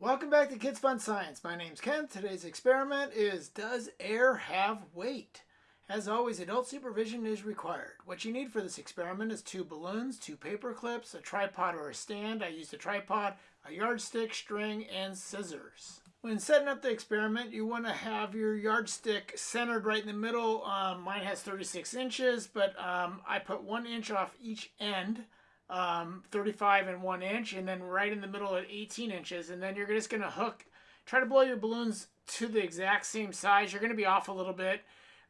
Welcome back to Kids Fun Science. My name's Ken. Today's experiment is Does air have weight? As always, adult supervision is required. What you need for this experiment is two balloons, two paper clips, a tripod or a stand. I used a tripod, a yardstick, string, and scissors. When setting up the experiment, you want to have your yardstick centered right in the middle. Um, mine has 36 inches, but um, I put one inch off each end um, 35 and 1 inch, and then right in the middle at 18 inches. And then you're just going to hook, try to blow your balloons to the exact same size. You're going to be off a little bit.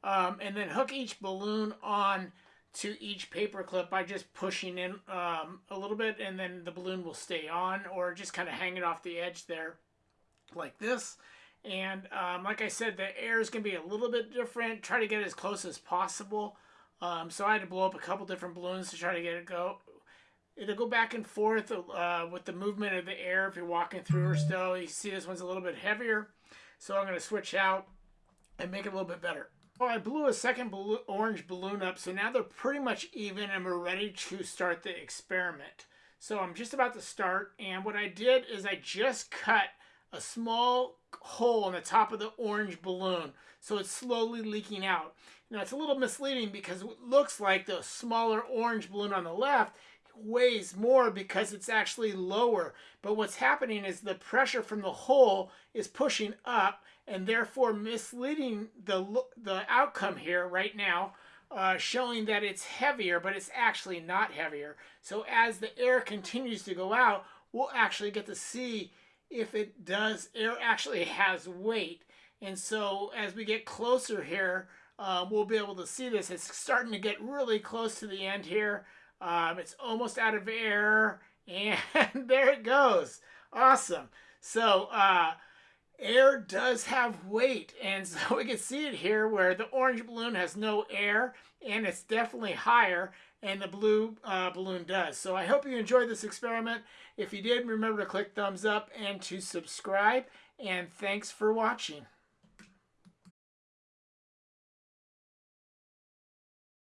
Um, and then hook each balloon on to each paper clip by just pushing in um, a little bit, and then the balloon will stay on, or just kind of hang it off the edge there like this. And um, like I said, the air is going to be a little bit different. Try to get as close as possible. Um, so I had to blow up a couple different balloons to try to get it go it'll go back and forth uh, with the movement of the air if you're walking through or still. You see this one's a little bit heavier. So I'm going to switch out and make it a little bit better. Well, I blew a second orange balloon up, so now they're pretty much even and we're ready to start the experiment. So I'm just about to start, and what I did is I just cut a small hole in the top of the orange balloon, so it's slowly leaking out. Now it's a little misleading because it looks like the smaller orange balloon on the left weighs more because it's actually lower. But what's happening is the pressure from the hole is pushing up and therefore misleading the, the outcome here right now, uh, showing that it's heavier, but it's actually not heavier. So as the air continues to go out, we'll actually get to see if it does, air actually has weight. And so as we get closer here, uh, we'll be able to see this. It's starting to get really close to the end here. Um, it's almost out of air, and there it goes. Awesome. So uh, air does have weight, and so we can see it here where the orange balloon has no air, and it's definitely higher, and the blue uh, balloon does. So I hope you enjoyed this experiment. If you did, remember to click thumbs up and to subscribe, and thanks for watching.